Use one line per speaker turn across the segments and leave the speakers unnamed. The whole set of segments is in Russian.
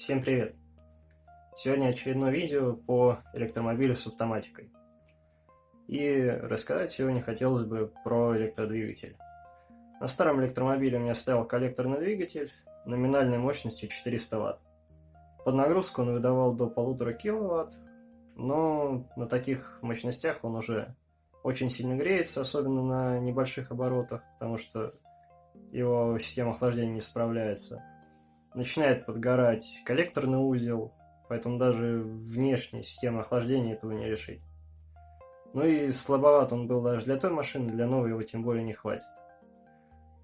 Всем привет! Сегодня очередное видео по электромобилю с автоматикой. И рассказать сегодня хотелось бы про электродвигатель. На старом электромобиле у меня стоял коллекторный двигатель номинальной мощностью 400 Вт. Под нагрузку он выдавал до 1,5 кВт, но на таких мощностях он уже очень сильно греется, особенно на небольших оборотах, потому что его система охлаждения не справляется. Начинает подгорать коллекторный узел, поэтому даже внешняя система охлаждения этого не решить. Ну и слабоват он был даже для той машины, для новой его тем более не хватит.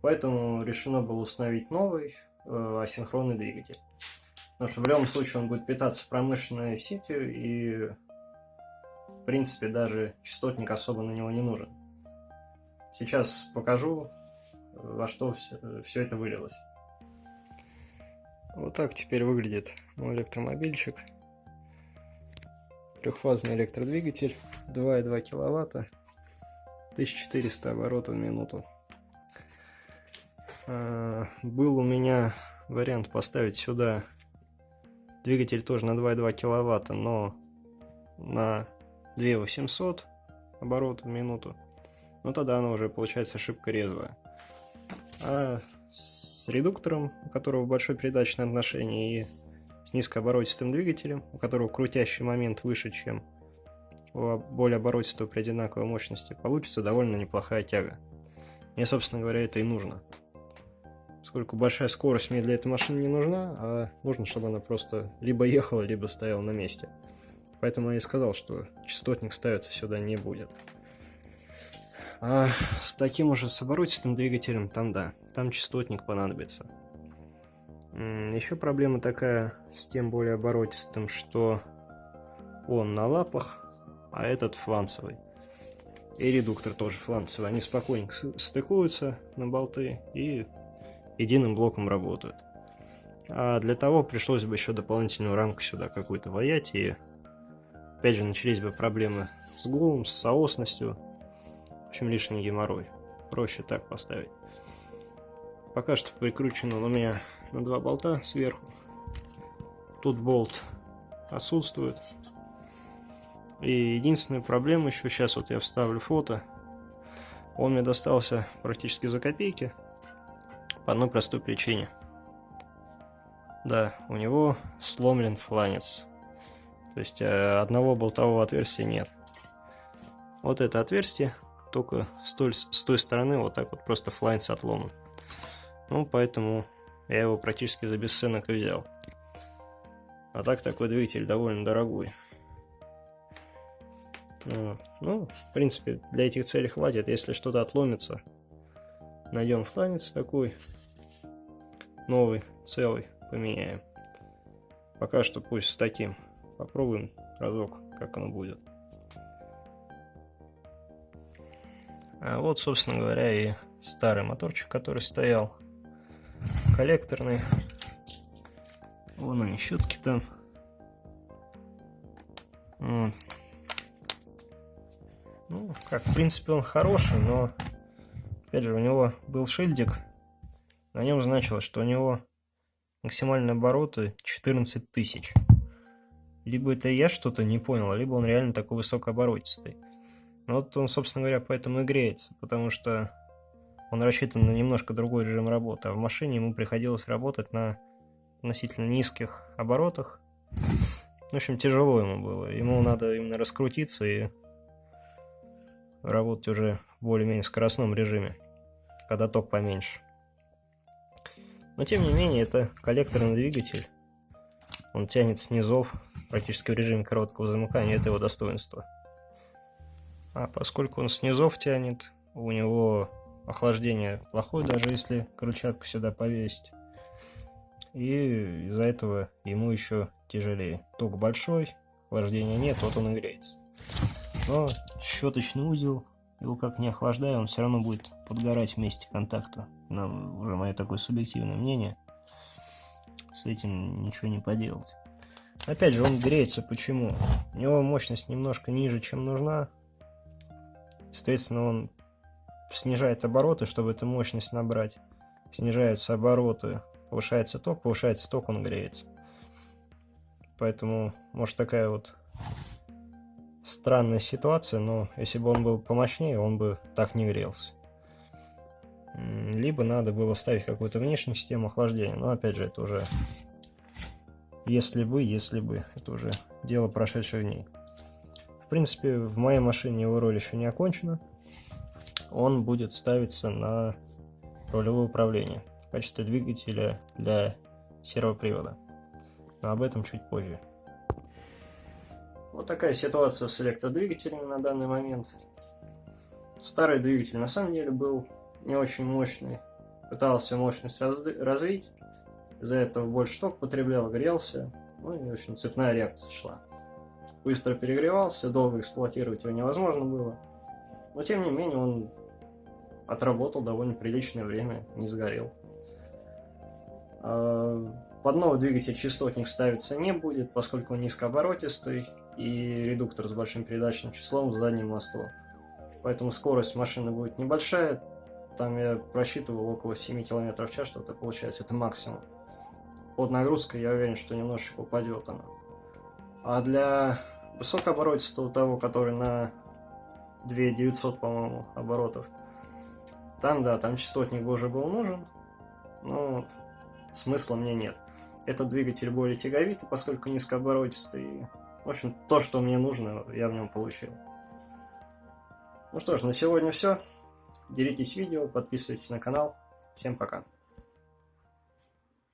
Поэтому решено было установить новый э, асинхронный двигатель. Потому что в любом случае он будет питаться промышленной сетью и в принципе даже частотник особо на него не нужен. Сейчас покажу, во что все, все это вылилось. Вот так теперь выглядит мой электромобильчик. Трехфазный электродвигатель, 2,2 киловатта, 1400 оборотов в минуту. А, был у меня вариант поставить сюда двигатель тоже на 2,2 киловатта, но на 2800 оборотов в минуту. Но тогда оно уже получается ошибка резвая. А с редуктором, у которого большое передачное отношение, и с низкооборотистым двигателем, у которого крутящий момент выше, чем у более оборотистого при одинаковой мощности, получится довольно неплохая тяга. Мне, собственно говоря, это и нужно. Поскольку большая скорость мне для этой машины не нужна, а нужно, чтобы она просто либо ехала, либо стояла на месте. Поэтому я и сказал, что частотник ставиться сюда не будет. А с таким уже с оборотистым двигателем, там да, там частотник понадобится. Еще проблема такая с тем более оборотистым, что он на лапах, а этот фланцевый. И редуктор тоже фланцевый. Они спокойненько стыкуются на болты и единым блоком работают. А для того пришлось бы еще дополнительную рамку сюда какую-то воять, и опять же начались бы проблемы с гулом, с соосностью, общем лишний геморрой. Проще так поставить. Пока что прикручен он у меня на два болта сверху. Тут болт отсутствует. И единственная проблема еще, сейчас вот я вставлю фото, он мне достался практически за копейки, по одной простой причине. Да, у него сломлен фланец. То есть э, одного болтового отверстия нет. Вот это отверстие, только с той, с той стороны вот так вот просто фланец отломан. Ну, поэтому я его практически за бесценок и взял. А так такой двигатель довольно дорогой. Ну, в принципе, для этих целей хватит. Если что-то отломится, найдем фланец такой. Новый, целый, поменяем. Пока что пусть с таким. Попробуем разок, как оно будет. А вот, собственно говоря, и старый моторчик, который стоял. Коллекторный. Вон они, щетки там. Вот. Ну, как, в принципе, он хороший, но, опять же, у него был шильдик. На нем значилось, что у него максимальные обороты 14 тысяч. Либо это я что-то не понял, либо он реально такой высокооборотистый. Вот он, собственно говоря, поэтому и греется, потому что он рассчитан на немножко другой режим работы, а в машине ему приходилось работать на относительно низких оборотах. В общем, тяжело ему было. Ему надо именно раскрутиться и работать уже в более-менее скоростном режиме, когда ток поменьше. Но тем не менее, это коллекторный двигатель. Он тянет снизов практически в режиме короткого замыкания, это его достоинство. А поскольку он снизов тянет, у него охлаждение плохое, даже если крыльчатку сюда повесить. И из-за этого ему еще тяжелее. Ток большой, охлаждения нет, вот он и греется. Но щеточный узел, его как не охлаждая, он все равно будет подгорать вместе контакта. Нам уже мое такое субъективное мнение. С этим ничего не поделать. Опять же, он греется почему? У него мощность немножко ниже, чем нужна. Соответственно, он снижает обороты, чтобы эту мощность набрать. Снижаются обороты, повышается ток, повышается ток, он греется. Поэтому, может, такая вот странная ситуация, но если бы он был помощнее, он бы так не грелся. Либо надо было ставить какую-то внешнюю систему охлаждения, но опять же, это уже если бы, если бы, это уже дело прошедших дней. В принципе, в моей машине его роль еще не окончена. Он будет ставиться на рулевое управление в качестве двигателя для сервопривода. Но об этом чуть позже. Вот такая ситуация с электродвигателями на данный момент. Старый двигатель на самом деле был не очень мощный. Пытался мощность развить. Из-за этого больше ток потреблял, грелся. Ну и, в общем, цепная реакция шла. Быстро перегревался, долго эксплуатировать его невозможно было. Но, тем не менее, он отработал довольно приличное время, не сгорел. А, под новый двигатель частотник ставиться не будет, поскольку он низкооборотистый и редуктор с большим передачным числом в заднем мосту. Поэтому скорость машины будет небольшая, там я просчитывал около 7 км в час, что-то получается, это максимум. Под нагрузкой я уверен, что немножечко упадет она. А для высокооборотистого того, который на 2900, по-моему, оборотов, там, да, там частотник уже был нужен, но смысла мне нет. Этот двигатель более тяговитый, поскольку низкооборотистый. В общем, то, что мне нужно, я в нем получил. Ну что ж, на сегодня все. Делитесь видео, подписывайтесь на канал. Всем пока.